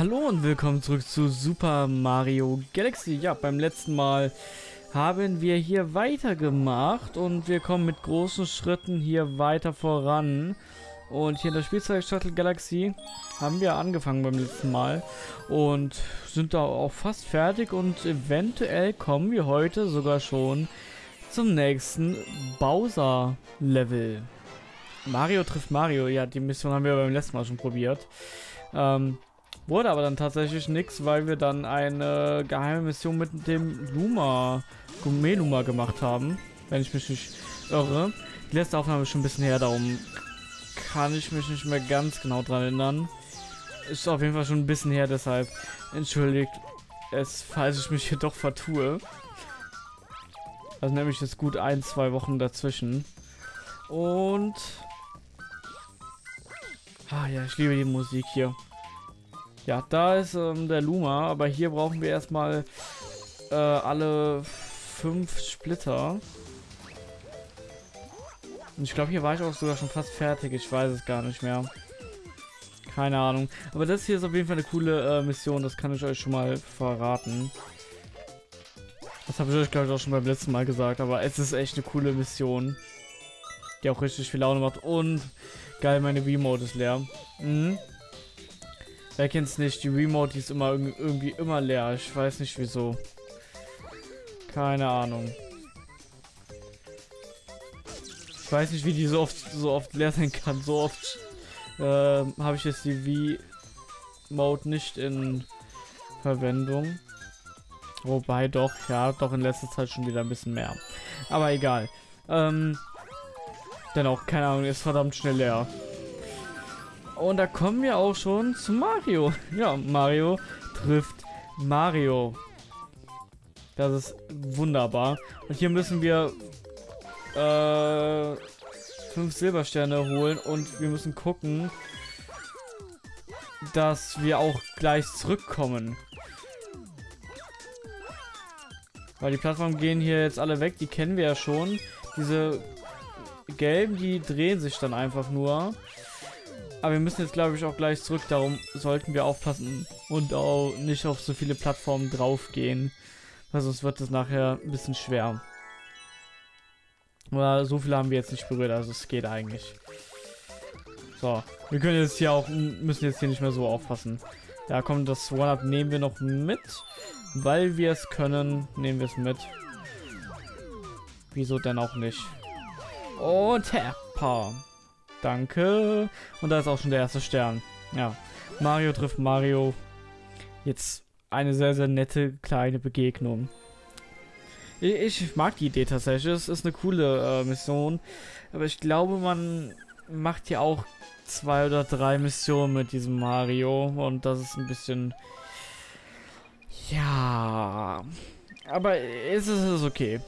Hallo und willkommen zurück zu Super Mario Galaxy. Ja, beim letzten Mal haben wir hier weitergemacht und wir kommen mit großen Schritten hier weiter voran. Und hier in der Spielzeug Shuttle Galaxy haben wir angefangen beim letzten Mal und sind da auch fast fertig und eventuell kommen wir heute sogar schon zum nächsten Bowser Level. Mario trifft Mario, ja, die Mission haben wir beim letzten Mal schon probiert. Ähm, wurde aber dann tatsächlich nichts, weil wir dann eine geheime Mission mit dem Luma, Gourmet Luma gemacht haben, wenn ich mich nicht irre. Die letzte Aufnahme ist schon ein bisschen her, darum kann ich mich nicht mehr ganz genau dran erinnern. Ist auf jeden Fall schon ein bisschen her, deshalb entschuldigt es, falls ich mich hier doch vertue. Also nämlich jetzt gut ein, zwei Wochen dazwischen. Und... Ah ja, ich liebe die Musik hier. Ja, da ist ähm, der Luma, aber hier brauchen wir erstmal äh, alle fünf Splitter. Und ich glaube, hier war ich auch sogar schon fast fertig. Ich weiß es gar nicht mehr. Keine Ahnung. Aber das hier ist auf jeden Fall eine coole äh, Mission. Das kann ich euch schon mal verraten. Das habe ich euch, glaube ich, auch schon beim letzten Mal gesagt. Aber es ist echt eine coole Mission. Die auch richtig viel Laune macht. Und geil, meine Remote ist leer. Mhm. Wer kennt's nicht? Die Remote, die ist immer irgendwie immer leer. Ich weiß nicht wieso. Keine Ahnung. Ich weiß nicht, wie die so oft so oft leer sein kann. So oft äh, habe ich jetzt die V-Mode nicht in Verwendung. Wobei doch, ja, doch in letzter Zeit schon wieder ein bisschen mehr. Aber egal. Ähm, dennoch, keine Ahnung, ist verdammt schnell leer. Und da kommen wir auch schon zu Mario. Ja, Mario trifft Mario. Das ist wunderbar. Und hier müssen wir äh, fünf Silbersterne holen und wir müssen gucken, dass wir auch gleich zurückkommen. Weil die Plattformen gehen hier jetzt alle weg, die kennen wir ja schon. Diese gelben, die drehen sich dann einfach nur. Aber wir müssen jetzt, glaube ich, auch gleich zurück. Darum sollten wir aufpassen und auch nicht auf so viele Plattformen draufgehen. Weil sonst wird es nachher ein bisschen schwer. Aber so viele haben wir jetzt nicht berührt, also es geht eigentlich. So, wir können jetzt hier auch, müssen jetzt hier nicht mehr so aufpassen. Ja, komm, das One-Up nehmen wir noch mit. Weil wir es können, nehmen wir es mit. Wieso denn auch nicht? Und Tapa. Danke. Und da ist auch schon der erste Stern. Ja. Mario trifft Mario. Jetzt eine sehr, sehr nette kleine Begegnung. Ich, ich mag die Idee tatsächlich. Es ist eine coole äh, Mission. Aber ich glaube, man macht hier auch zwei oder drei Missionen mit diesem Mario. Und das ist ein bisschen... Ja... Aber es ist okay.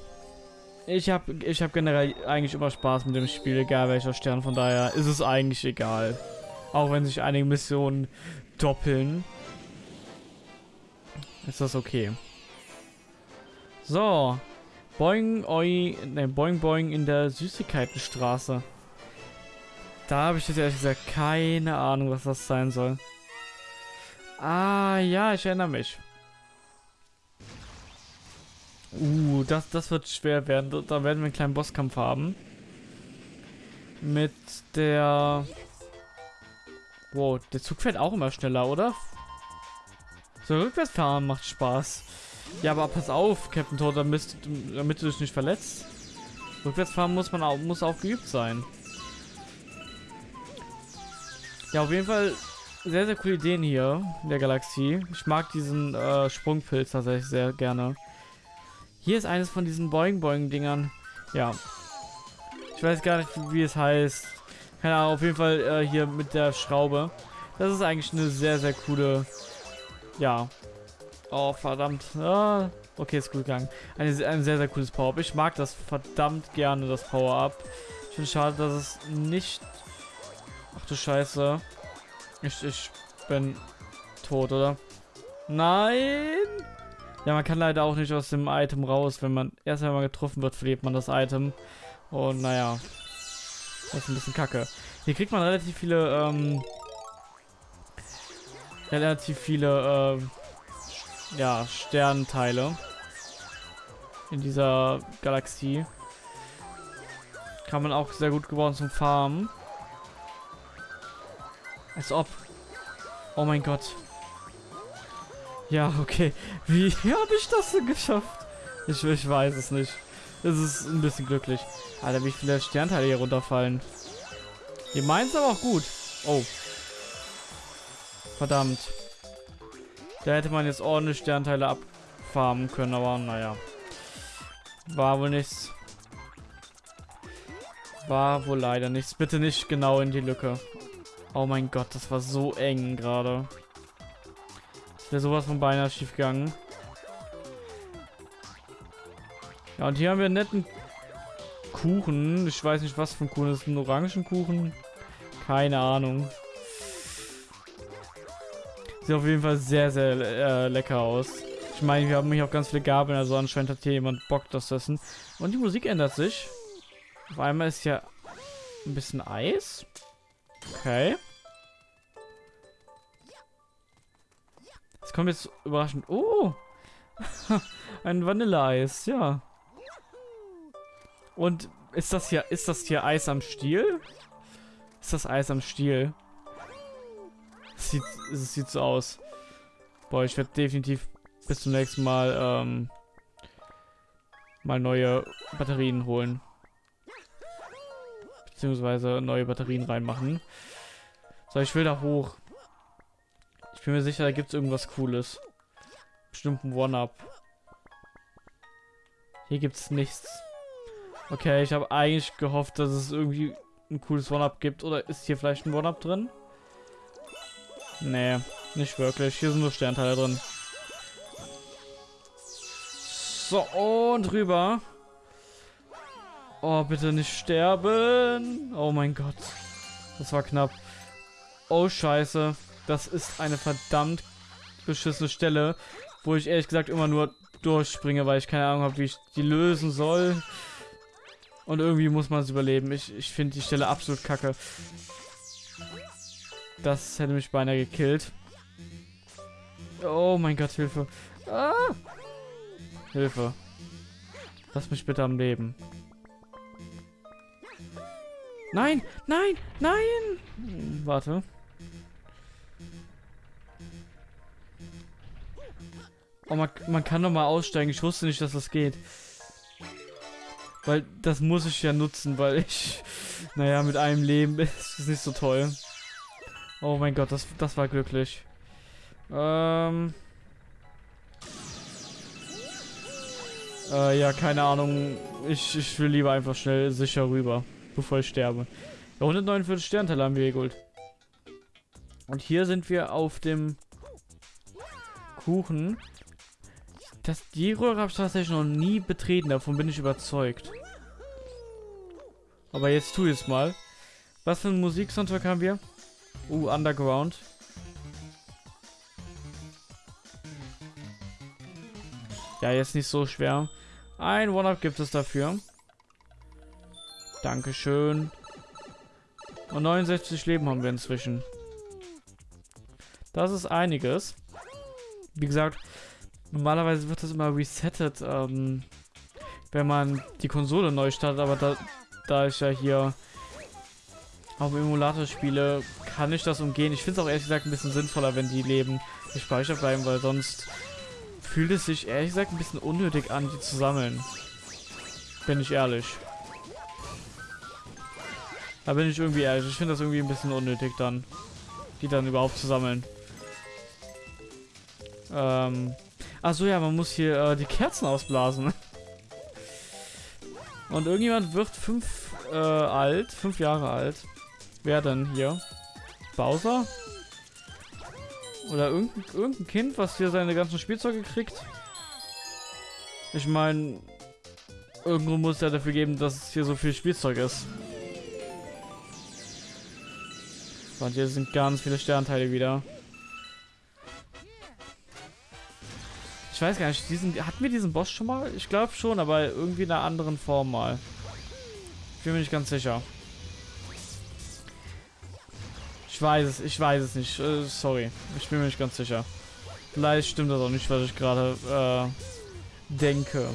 Ich habe ich hab generell eigentlich immer Spaß mit dem Spiel, egal welcher Stern. Von daher ist es eigentlich egal. Auch wenn sich einige Missionen doppeln. Ist das okay. So. Boing, oi, ne, boing, boing in der Süßigkeitenstraße. Da habe ich jetzt ehrlich gesagt keine Ahnung, was das sein soll. Ah, ja, ich erinnere mich. Uh, das, das wird schwer werden. Da werden wir einen kleinen Bosskampf haben. Mit der... Wow, der Zug fährt auch immer schneller, oder? So, rückwärts fahren macht Spaß. Ja, aber pass auf, Captain Toad, damit, damit du dich nicht verletzt. Rückwärts fahren muss man auch, muss auch geübt sein. Ja, auf jeden Fall sehr, sehr coole Ideen hier in der Galaxie. Ich mag diesen äh, Sprungpilz tatsächlich sehr gerne. Hier ist eines von diesen Boing-Boing-Dingern. Ja. Ich weiß gar nicht, wie es heißt. Keine Ahnung, auf jeden Fall äh, hier mit der Schraube. Das ist eigentlich eine sehr, sehr coole... Ja. Oh, verdammt. Ah, okay, ist gut gegangen. Eine, ein sehr, sehr cooles Power-Up. Ich mag das verdammt gerne, das Power-Up. Ich finde schade, dass es nicht... Ach du Scheiße. Ich, ich bin tot, oder? Nein! Ja, man kann leider auch nicht aus dem Item raus. Wenn man erst einmal getroffen wird, verliert man das Item. Und naja, das ist ein bisschen kacke. Hier kriegt man relativ viele, ähm, relativ viele äh, ja, Sternteile in dieser Galaxie. Kann man auch sehr gut gebrauchen zum Farmen. Als ob. Oh mein Gott. Ja, okay. Wie habe ich das denn geschafft? Ich, ich weiß es nicht. Es ist ein bisschen glücklich. Alter, wie viele Sternteile hier runterfallen. Ihr meint es aber auch gut. Oh. Verdammt. Da hätte man jetzt ordentlich Sternteile abfarmen können, aber naja. War wohl nichts. War wohl leider nichts. Bitte nicht genau in die Lücke. Oh mein Gott, das war so eng gerade. Ist sowas von beinahe schief gegangen. Ja, und hier haben wir einen netten Kuchen. Ich weiß nicht, was für ein Kuchen. Das ist ein Orangenkuchen. Keine Ahnung. Sieht auf jeden Fall sehr, sehr äh, lecker aus. Ich meine, wir haben hier auch ganz viele Gabeln, also anscheinend hat hier jemand Bock, das zu essen. Und die Musik ändert sich. Auf einmal ist ja ein bisschen Eis. Okay. Es kommt jetzt überraschend. Oh! ein Vanilleeis, ja. Und ist das hier, ist das hier Eis am Stiel? Ist das Eis am Stiel? Sieht, es sieht so aus. Boah, ich werde definitiv bis zum nächsten Mal ähm, mal neue Batterien holen. Beziehungsweise neue Batterien reinmachen. So, ich will da hoch. Ich bin mir sicher, da gibt es irgendwas Cooles. Bestimmt ein One-Up. Hier gibt es nichts. Okay, ich habe eigentlich gehofft, dass es irgendwie ein cooles One-Up gibt. Oder ist hier vielleicht ein One-Up drin? Nee, nicht wirklich. Hier sind nur Sternteile drin. So, und rüber. Oh, bitte nicht sterben. Oh mein Gott. Das war knapp. Oh, scheiße. Das ist eine verdammt beschissene Stelle, wo ich ehrlich gesagt immer nur durchspringe, weil ich keine Ahnung habe, wie ich die lösen soll. Und irgendwie muss man es überleben. Ich, ich finde die Stelle absolut kacke. Das hätte mich beinahe gekillt. Oh mein Gott, Hilfe. Ah! Hilfe. Lass mich bitte am Leben. Nein, nein, nein! Hm, warte. Oh, man, man kann doch mal aussteigen. Ich wusste nicht, dass das geht. Weil das muss ich ja nutzen, weil ich... Naja, mit einem Leben ist es nicht so toll. Oh mein Gott, das, das war glücklich. Ähm... Äh, ja, keine Ahnung. Ich, ich will lieber einfach schnell sicher rüber, bevor ich sterbe. Ja, 149 Sternteile haben wir geholt. Und hier sind wir auf dem Kuchen. Das, die Röhre habe ich tatsächlich noch nie betreten, davon bin ich überzeugt. Aber jetzt tu ich es mal. Was für ein Musiksoundtrack haben wir? Uh, Underground. Ja, jetzt nicht so schwer. Ein One-Up gibt es dafür. Dankeschön. Und 69 Leben haben wir inzwischen. Das ist einiges. Wie gesagt, normalerweise wird das immer resettet, ähm, wenn man die Konsole neu startet, aber da, da ich ja hier auf dem Emulator spiele, kann ich das umgehen. Ich finde es auch ehrlich gesagt ein bisschen sinnvoller, wenn die Leben gespeichert bleiben, weil sonst fühlt es sich ehrlich gesagt ein bisschen unnötig an, die zu sammeln. Bin ich ehrlich. Da bin ich irgendwie ehrlich. Ich finde das irgendwie ein bisschen unnötig dann, die dann überhaupt zu sammeln. Ähm. Achso, ja, man muss hier äh, die Kerzen ausblasen. Und irgendjemand wird fünf äh, alt, fünf Jahre alt. Wer denn hier? Bowser? Oder irgendein, irgendein Kind, was hier seine ganzen Spielzeuge kriegt. Ich meine, irgendwo muss es ja dafür geben, dass es hier so viel Spielzeug ist. Und hier sind ganz viele Sternteile wieder. Weiß gar nicht, diesen, hatten wir diesen Boss schon mal? Ich glaube schon, aber irgendwie in einer anderen Form mal. Ich bin mir nicht ganz sicher. weiß es, ich weiß es nicht. Äh, sorry, ich bin mir nicht ganz sicher. Vielleicht stimmt das auch nicht, was ich gerade äh, denke.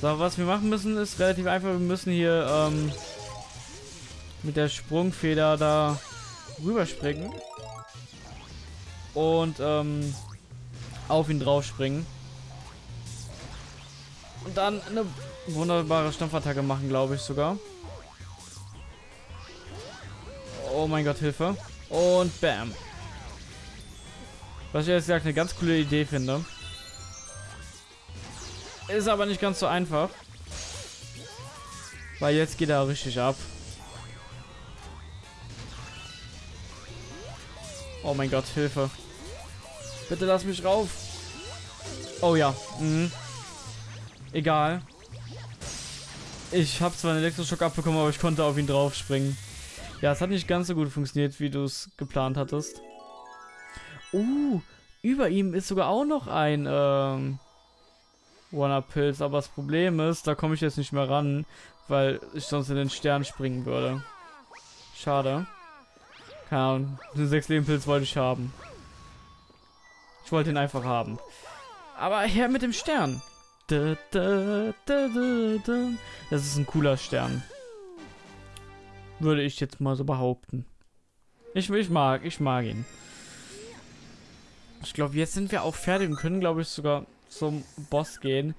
So, was wir machen müssen, ist relativ einfach. Wir müssen hier ähm, mit der Sprungfeder da rüberspringen. Und ähm, auf ihn drauf springen. Und dann eine wunderbare Stampfattacke machen, glaube ich sogar. Oh mein Gott, Hilfe. Und bam. Was ich jetzt gesagt eine ganz coole Idee finde. Ist aber nicht ganz so einfach. Weil jetzt geht er richtig ab. Oh mein Gott, Hilfe. Bitte lass mich rauf. Oh ja. Mhm. Egal. Ich habe zwar einen Elektroschock abbekommen, aber ich konnte auf ihn drauf springen. Ja, es hat nicht ganz so gut funktioniert, wie du es geplant hattest. Uh, über ihm ist sogar auch noch ein ähm, One-Up-Pilz, aber das Problem ist, da komme ich jetzt nicht mehr ran, weil ich sonst in den Stern springen würde. Schade. Keine Ahnung, den 6 Leben Pilz wollte ich haben. Ich wollte ihn einfach haben. Aber her mit dem Stern. Das ist ein cooler Stern. Würde ich jetzt mal so behaupten. Ich, ich mag, ich mag ihn. Ich glaube, jetzt sind wir auch fertig und können, glaube ich, sogar zum Boss gehen.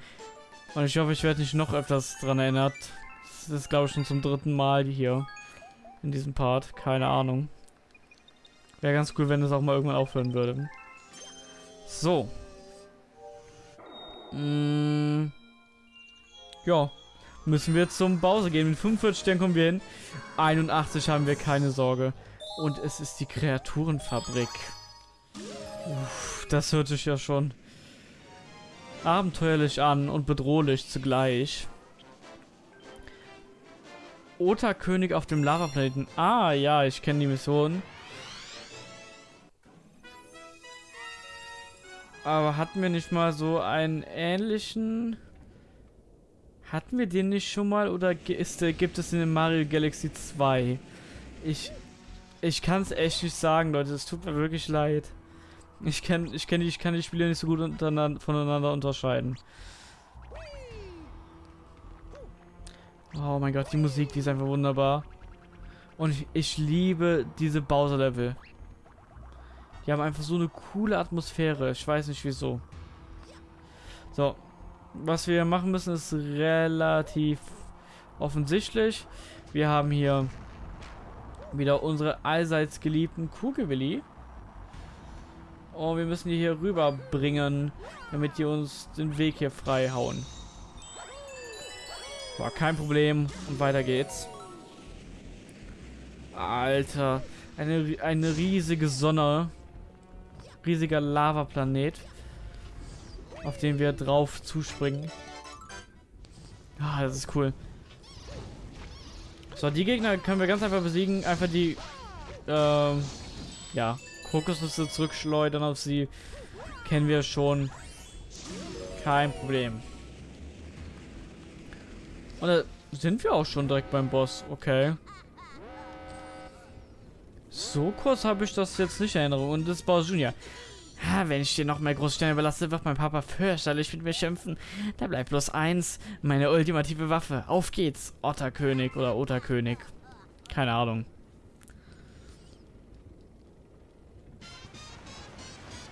Und ich hoffe, ich werde nicht noch öfters dran erinnert. Das ist, glaube ich, schon zum dritten Mal hier. In diesem Part. Keine Ahnung. Wäre ganz cool, wenn es auch mal irgendwann aufhören würde. So. Mm. Ja. Müssen wir zum Bowser gehen. Mit 45 Sternen kommen wir hin. 81 haben wir keine Sorge. Und es ist die Kreaturenfabrik. Uff, das hört sich ja schon abenteuerlich an und bedrohlich zugleich. Ota-König auf dem Lavaplaneten. Ah, ja, ich kenne die Mission. Aber hatten wir nicht mal so einen ähnlichen... Hatten wir den nicht schon mal oder ist, gibt es in Mario Galaxy 2? Ich, ich kann es echt nicht sagen, Leute. Es tut mir wirklich leid. Ich, kenn, ich, kenn ich kann die Spiele nicht so gut voneinander unterscheiden. Oh mein Gott, die Musik, die ist einfach wunderbar. Und ich, ich liebe diese Bowser-Level. Die haben einfach so eine coole Atmosphäre. Ich weiß nicht wieso. So. Was wir machen müssen, ist relativ offensichtlich. Wir haben hier wieder unsere allseits geliebten Kugelwilli. Und wir müssen die hier rüberbringen, damit die uns den Weg hier frei hauen. War kein Problem. Und weiter geht's. Alter. Eine, eine riesige Sonne riesiger Lavaplanet, auf den wir drauf zuspringen. Ah, das ist cool. So, die Gegner können wir ganz einfach besiegen. Einfach die, ähm, ja, Kokosnüsse zurückschleudern auf sie. Kennen wir schon. Kein Problem. Und da sind wir auch schon direkt beim Boss. Okay. So kurz habe ich das jetzt nicht in Erinnerung. Und das Bowser Junior. Ha, wenn ich dir noch mehr Großsterne überlasse, wird mein Papa fürchterlich mit mir schimpfen. Da bleibt bloß eins, meine ultimative Waffe. Auf geht's, Otterkönig oder Otterkönig. Keine Ahnung.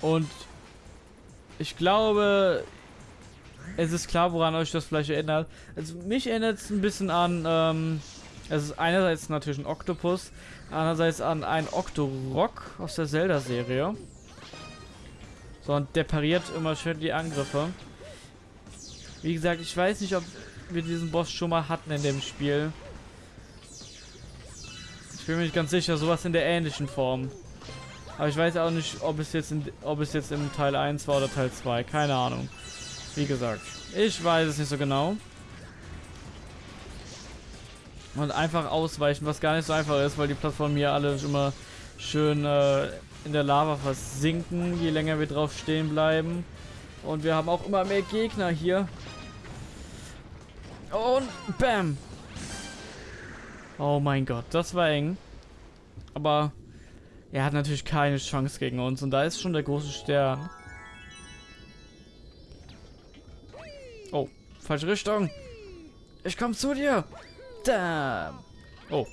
Und ich glaube, es ist klar, woran euch das vielleicht erinnert. Also mich erinnert es ein bisschen an, ähm, es ist einerseits natürlich ein Oktopus, Andererseits an einen Octorok aus der Zelda-Serie. So, und der pariert immer schön die Angriffe. Wie gesagt, ich weiß nicht, ob wir diesen Boss schon mal hatten in dem Spiel. Ich bin mir nicht ganz sicher, sowas in der ähnlichen Form. Aber ich weiß auch nicht, ob es jetzt in, ob es jetzt im Teil 1 war oder Teil 2. Keine Ahnung. Wie gesagt, ich weiß es nicht so genau. Und einfach ausweichen, was gar nicht so einfach ist, weil die Plattformen hier alle immer schön äh, in der Lava versinken, je länger wir drauf stehen bleiben. Und wir haben auch immer mehr Gegner hier. Und bam. Oh mein Gott, das war eng. Aber er hat natürlich keine Chance gegen uns. Und da ist schon der große Stern. Oh, falsche Richtung. Ich komme zu dir. Da. Oh.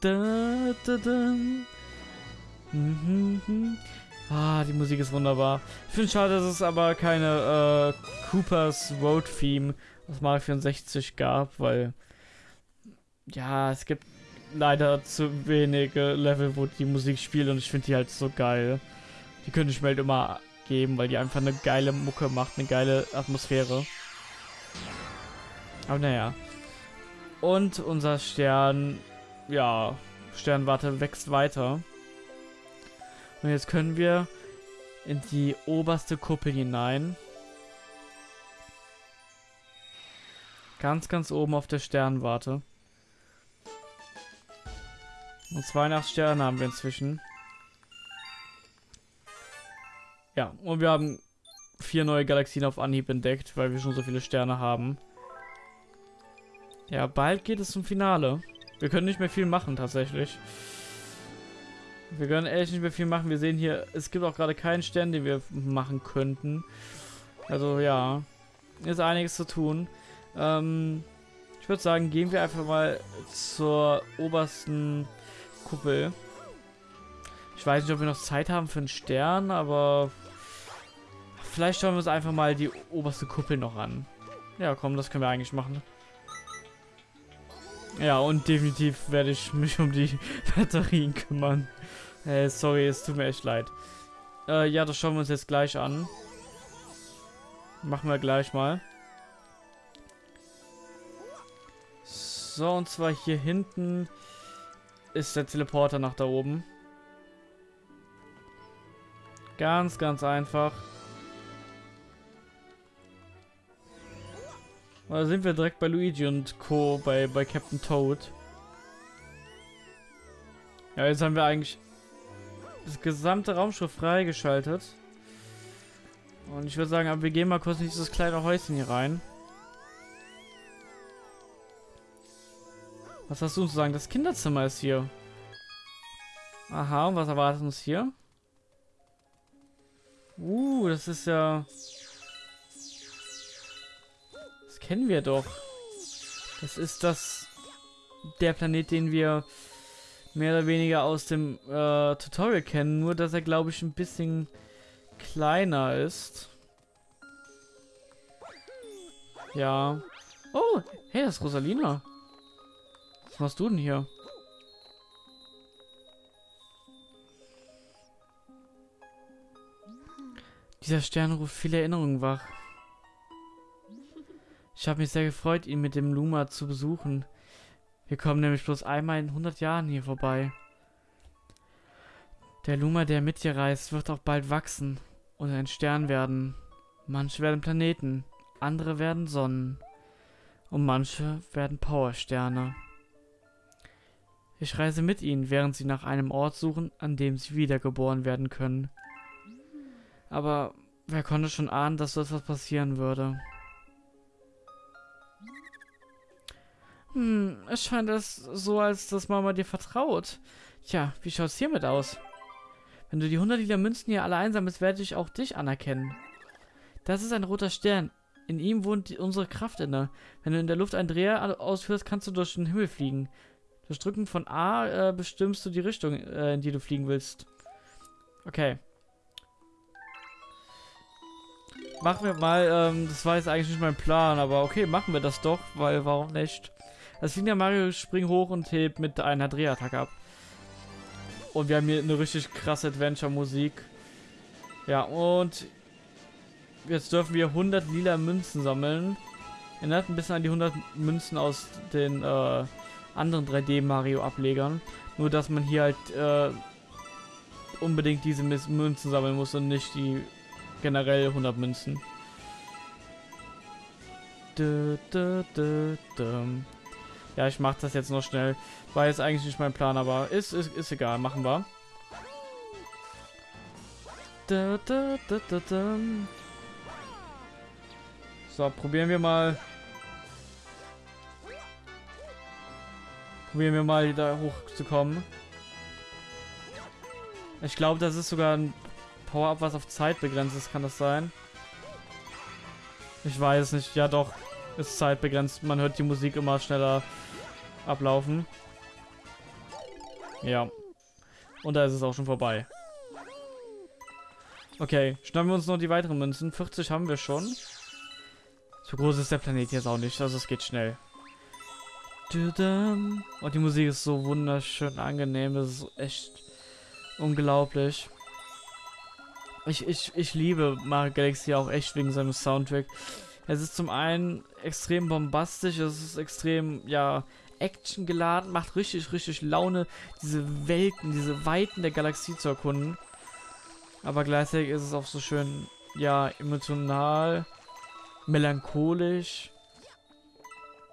Da, da, da. Mhm, mhm. Ah, die Musik ist wunderbar. Ich finde schade, dass es aber keine äh, Coopers Road Theme aus Mario 64 gab, weil ja, es gibt leider zu wenige Level, wo die Musik spielt und ich finde die halt so geil. Die könnte ich mir halt immer geben, weil die einfach eine geile Mucke macht, eine geile Atmosphäre. Aber naja. Und unser Stern, ja, Sternwarte wächst weiter. Und jetzt können wir in die oberste Kuppel hinein. Ganz, ganz oben auf der Sternwarte. Und 82 Sterne haben wir inzwischen. Ja, und wir haben vier neue Galaxien auf Anhieb entdeckt, weil wir schon so viele Sterne haben. Ja, bald geht es zum Finale. Wir können nicht mehr viel machen, tatsächlich. Wir können echt nicht mehr viel machen. Wir sehen hier, es gibt auch gerade keinen Stern, den wir machen könnten. Also, ja. Ist einiges zu tun. Ähm, ich würde sagen, gehen wir einfach mal zur obersten Kuppel. Ich weiß nicht, ob wir noch Zeit haben für einen Stern, aber vielleicht schauen wir uns einfach mal die oberste Kuppel noch an. Ja, komm, das können wir eigentlich machen. Ja, und definitiv werde ich mich um die Batterien kümmern. Hey, sorry, es tut mir echt leid. Äh, ja, das schauen wir uns jetzt gleich an. Machen wir gleich mal. So, und zwar hier hinten ist der Teleporter nach da oben. Ganz, ganz einfach. Da sind wir direkt bei Luigi und Co. bei, bei Captain Toad. Ja, jetzt haben wir eigentlich das gesamte Raumschiff freigeschaltet. Und ich würde sagen, wir gehen mal kurz in dieses kleine Häuschen hier rein. Was hast du zu sagen? Das Kinderzimmer ist hier. Aha, und was erwartet uns hier? Uh, das ist ja... Kennen wir doch. Das ist das... Der Planet, den wir mehr oder weniger aus dem äh, Tutorial kennen. Nur, dass er, glaube ich, ein bisschen kleiner ist. Ja. Oh, hey, das ist Rosalina. Was machst du denn hier? Dieser Stern ruft viele Erinnerungen wach. Ich habe mich sehr gefreut, ihn mit dem Luma zu besuchen. Wir kommen nämlich bloß einmal in 100 Jahren hier vorbei. Der Luma, der mit dir reist, wird auch bald wachsen und ein Stern werden. Manche werden Planeten, andere werden Sonnen und manche werden Powersterne. Ich reise mit ihnen, während sie nach einem Ort suchen, an dem sie wiedergeboren werden können. Aber wer konnte schon ahnen, dass so etwas passieren würde? Hm, es scheint es so, als dass Mama dir vertraut. Tja, wie schaut's hiermit aus? Wenn du die 100 Liter Münzen hier alle einsammelst, werde ich auch dich anerkennen. Das ist ein roter Stern. In ihm wohnt die, unsere Kraft inne. Wenn du in der Luft einen Dreher ausführst, kannst du durch den Himmel fliegen. Durch Drücken von A äh, bestimmst du die Richtung, äh, in die du fliegen willst. Okay. Machen wir mal, ähm, das war jetzt eigentlich nicht mein Plan, aber okay, machen wir das doch, weil warum nicht? Das ja Mario springt hoch und hebt mit einer Drehattacke ab. Und wir haben hier eine richtig krasse Adventure-Musik. Ja, und jetzt dürfen wir 100 lila Münzen sammeln. Erinnert ein bisschen an die 100 Münzen aus den äh, anderen 3D-Mario-Ablegern. Nur, dass man hier halt äh, unbedingt diese Münzen sammeln muss und nicht die generell 100 Münzen. Du, du, du, ja, ich mache das jetzt noch schnell. War jetzt eigentlich nicht mein Plan, aber ist, ist, ist egal. Machen wir. So, probieren wir mal Probieren wir mal da hochzukommen. Ich glaube, das ist sogar ein Power-Up, was auf Zeit begrenzt ist. Kann das sein? Ich weiß nicht. Ja, doch. Ist zeitbegrenzt. Man hört die Musik immer schneller ablaufen. Ja. Und da ist es auch schon vorbei. Okay, schnappen wir uns noch die weiteren Münzen. 40 haben wir schon. So groß ist der Planet jetzt auch nicht, also es geht schnell. Und die Musik ist so wunderschön angenehm, das ist echt unglaublich. Ich, ich, ich liebe Mario Galaxy auch echt wegen seinem Soundtrack. Es ist zum einen extrem bombastisch, es ist extrem, ja, Action geladen, macht richtig, richtig Laune, diese Welten, diese Weiten der Galaxie zu erkunden. Aber gleichzeitig ist es auch so schön, ja, emotional, melancholisch.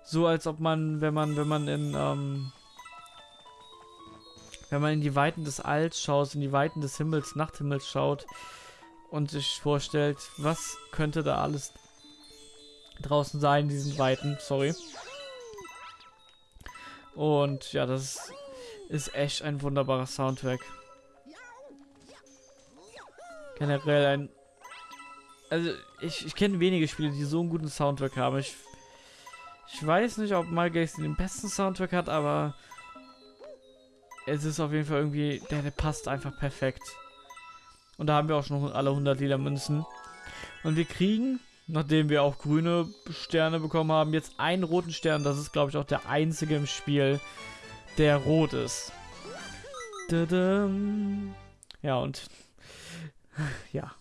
So als ob man, wenn man, wenn man in, ähm, wenn man in die Weiten des Alls schaut, in die Weiten des Himmels, Nachthimmels schaut und sich vorstellt, was könnte da alles draußen sein, in diesen Weiten, sorry. Und ja, das ist echt ein wunderbarer Soundtrack. Generell ein... Also, ich, ich kenne wenige Spiele, die so einen guten Soundtrack haben. Ich, ich weiß nicht, ob Mario Galaxy den besten Soundtrack hat, aber es ist auf jeden Fall irgendwie... Der, der passt einfach perfekt. Und da haben wir auch schon alle 100 lila Münzen. Und wir kriegen nachdem wir auch grüne Sterne bekommen haben, jetzt einen roten Stern. Das ist, glaube ich, auch der einzige im Spiel, der rot ist. Ja, und ja,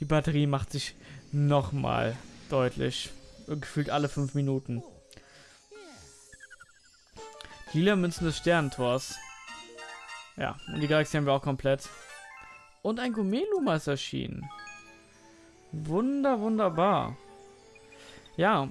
die Batterie macht sich nochmal deutlich. Gefühlt alle fünf Minuten. Lila Münzen des Sternentors. Ja, und die Galaxie haben wir auch komplett. Und ein Gumeluma ist erschienen. Wunder, wunderbar. Ja,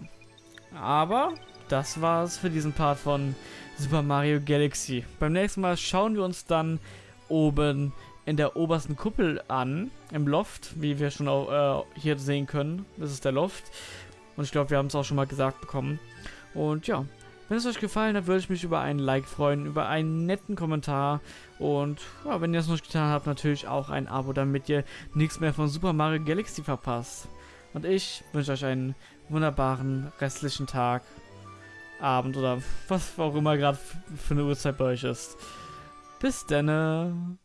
aber das war's für diesen Part von Super Mario Galaxy. Beim nächsten Mal schauen wir uns dann oben in der obersten Kuppel an, im Loft, wie wir schon auch, äh, hier sehen können. Das ist der Loft. Und ich glaube, wir haben es auch schon mal gesagt bekommen. Und ja, wenn es euch gefallen hat, würde ich mich über einen Like freuen, über einen netten Kommentar und ja, wenn ihr es noch nicht getan habt, natürlich auch ein Abo, damit ihr nichts mehr von Super Mario Galaxy verpasst. Und ich wünsche euch einen wunderbaren restlichen Tag, Abend oder was auch immer gerade für eine Uhrzeit bei euch ist. Bis dann.